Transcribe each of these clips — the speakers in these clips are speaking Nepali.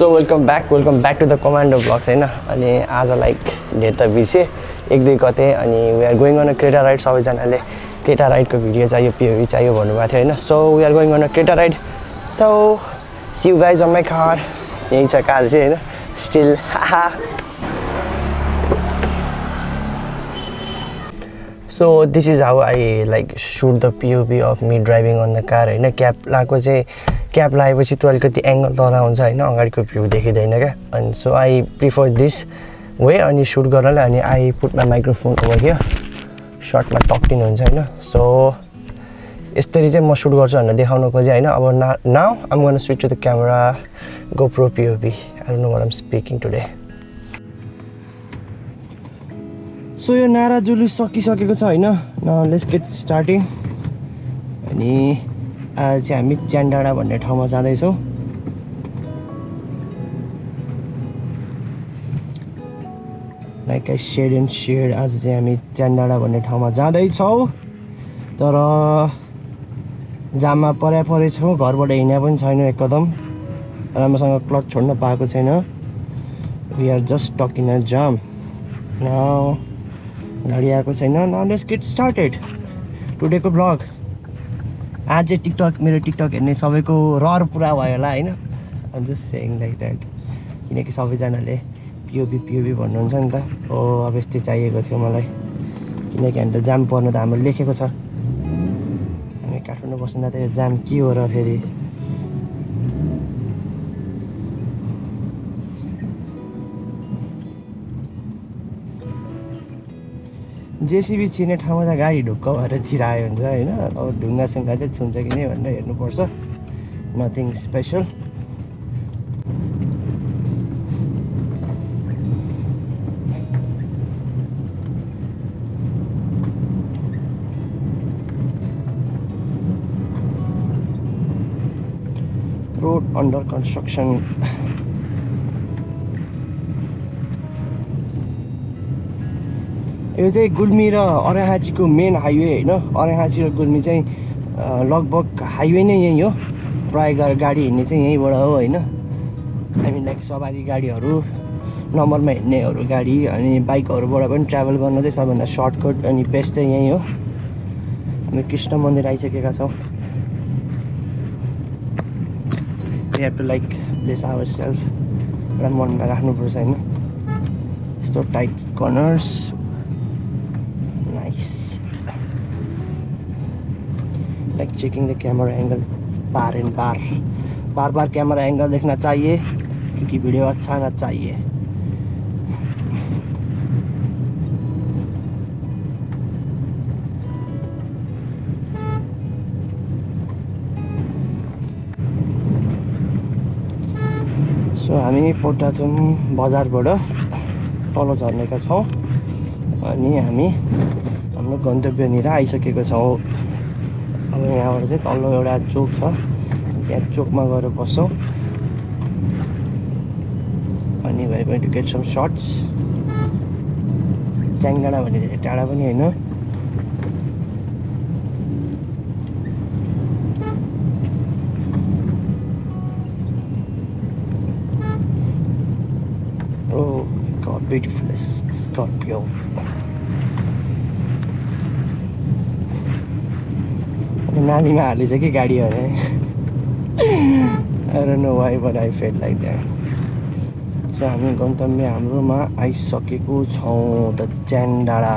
So welcome back welcome back to the commando blogs होइन अनि आज लाइक डेट त बिर्सेँ एक दुई गते अनि we are going on a Creta ride सबैजनाले क्रेटा राइडको भिडियो चाहियो पिओभी चाहियो भन्नुभएको थियो होइन so we are going on a Creta ride so see you guys on my car यहीँ छ कार चाहिँ होइन still so this is how I like shoot the POV of me driving on the car होइन? क्याब लगाएको चाहिँ क्याब लगाएपछि त्यो अलिकति एङ्गल तल हुन्छ होइन? अगाडिको भ्यू देखिँदैन क्या? अनि so I prefer this way अनि सुट गर्नलाई अनि I put my microphone over here सर्टमा टक्टिनु हुन्छ होइन? सो यसरी चाहिँ म सुट गर्छु भनेर देखाउन खोजेँ होइन? अब ना नाउ आम गर्न switch to the camera GoPro POV I know what am speaking today so यो नारा जुलुस सकिसकेको छ होइन? लेट्स गेट स्टार्टिङ अनि आज चाहिँ हामी च्यान्डाडा भन्ने ठाउँमा जाँदैछौँ। Like I said and said आज चाहिँ हामी च्यान्डाडा भन्ने ठाउँमा जाँदैछौँ। तर जाममा पऱ्या परेछौँ घरबाट हिँड्या पनि छैन एक कदम राम्रोसँग क्लच छोड्न पाएको छैन। We are just stuck in a jam गाडी आएको छैन। नाउ लेट्स गेट स्टार्टेड टुडेको ब्लग आज चाहिँ टिकटक मेरो टिकटक हेर्ने सबैको रहर पुरा भयो होला होइन? Um just saying like that किनकि सबैजनाले पिओबी पिओबी भन्नुहुन्छ नि त। हो अब यस्तै चाहिएको थियो मलाई। किनकि हामी त जाम पर्नु त हाम्रो लेखेको छ। हामी काठमाडौँ बस्नु त जाम के हो र फेरि? जेसिबी छिर्ने ठाउँमा त गाडी ढुक्क भएर छिरायो हुन्छ होइन? अब ढुङ्गासुङ्गा चाहिँ छुन्छ कि नै भनेर हेर्नुपर्छ। Nothing special road under construction यो चाहिँ गुल्मी र अरेहाचीको मेन हाइवे होइन। अरेहाची र गुल्मी चाहिँ लगभग हाइवे नै यहीँ हो। प्रायः गा गाडी हिँड्ने चाहिँ यहीँबाट हो होइन। मिन लाइक सवारी गाडीहरू नम्बरमा हिँड्नेहरू गाडी अनि बाइकहरूबाट पनि ट्राभल गर्न चाहिँ सबभन्दा सर्टकट अनि बेस्ट चाहिँ यहीँ हो। हामी कृष्ण मन्दिर आइसकेका छौँ। Have to like place our self एउटा मनमा राख्नुपर्छ होइन। यस्तो tight corners like checking the camera angle bar and बार बार बार कैमरा एंगल देखना चाहिए क्योंकि वीडियो अच्छा आना चाहिए। सो हामी पोटाथुम बजारबाट तल झर्नेका छौँ। अनि हामी हाम्रो गन्तव्यनिर आइसकेको छौँ। अब यहाँबाट चाहिँ तल्लो एउटा चोक छ। त्यहाँ चोकमा गएर बस्छौँ। अनि भाइ to get some shots Chyangdanda भन्ने धेरै टाढा पनि होइन। Oh, God, beautiful Scorpio. नालीमा हालिन्छ कि गाडी भने I know why but I feel like that so हामी गन्तव्य हाम्रोमा आइसकेको छौँ the Chyandanda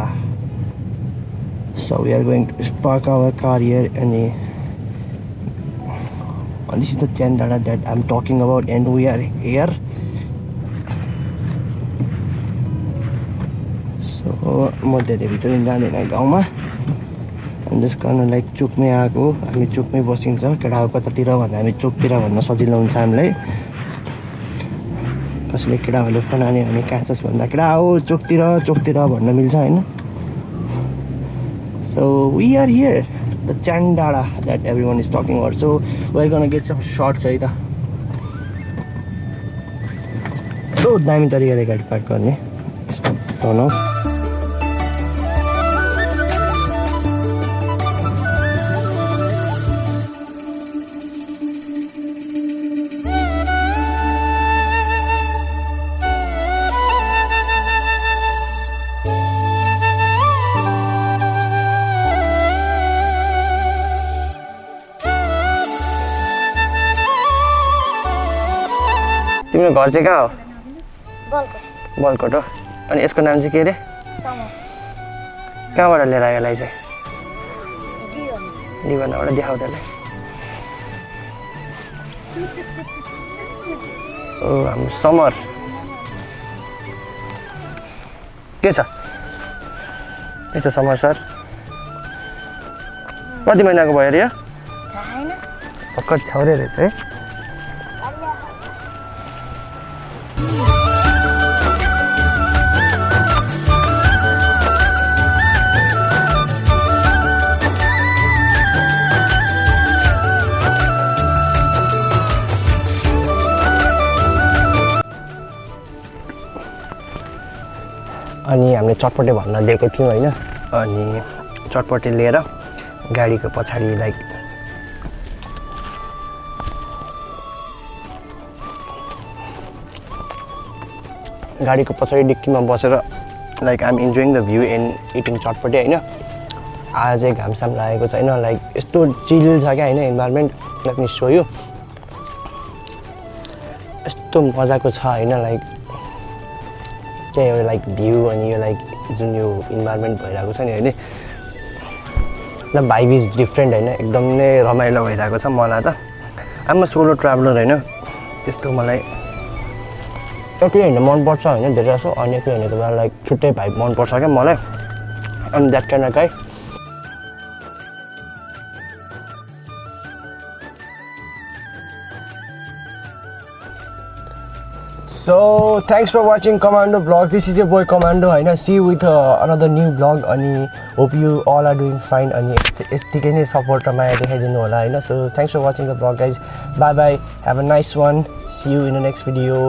so we are going to park our car here अनि this is the Chyandanda that I am talking about and we are here so म धेरै भित्र जाँदैन गाउँमा जस कारण लाइक चोकमै आएको हामी चोकमै बसिन्छ केटा कतातिर भन्दा हामी चोकतिर भन्न सजिलो हुन्छ हामीलाई। कसैले केटाहरूले फोन हान्यो भने कहाँ छस् भन्दा केटा हो चोकतिर चोकतिर भन्न मिल्छ होइन। So we are here the Chyandanda that everyone is talking so why gonna get some shots है त। यस्तो दामी तरिकाले गाडी पार्क गर्ने। बनाऊ घर चाहिँ कहाँ हो? बलको बलकोट हो। अनि यसको नाम चाहिँ के अरे? कहाँबाट लिएर आयो यसलाई चाहिँ? निबन्धबाट देखाउ त्यसलाई। ओ हाम्रो समर। के छ? के छ समर सर? कति महिनाको भयो अरे यो? भर्खर छाउरे रहेछ है। अनि हामीले चटपटे भन्न दिएको थियौँ होइन। अनि चटपटे लिएर गाडीको पछाडि लाइक गाडीको पछाडि डिक्कीमा बसेर like um enjoying the view and eating chatpate होइन। आज घामसाम लागेको छैन लाइक यस्तो चिल छ क्या होइन environment let me show you यस्तो मजाको छ होइन लाइक त्यही एउटा लाइक भ्यू अनि यो लाइक जुन यो इन्भाइरोमेन्ट भइरहेको छ नि होइन ल भाइब इज डिफ्रेन्ट होइन एकदम नै रमाइलो भइरहेको छ मलाई त। आमा सोलो ट्राभलर होइन त्यस्तो मलाई एक्लै हिँड्नु मनपर्छ होइन धेरै जसो अनि एक्लै हिँडेको बेला लाइक छुट्टै भाइब मनपर्छ क्या मलाई। अनि that can guy so thanks for watching commando blog this is Abhay commando होइन see with another new blog अनि hope you all are doing fine अनि यतिकै नै सपोर्ट र माया देखाइदिनु होला होइन so thanks for watching the blog guys bye bye have a nice one see you in the next video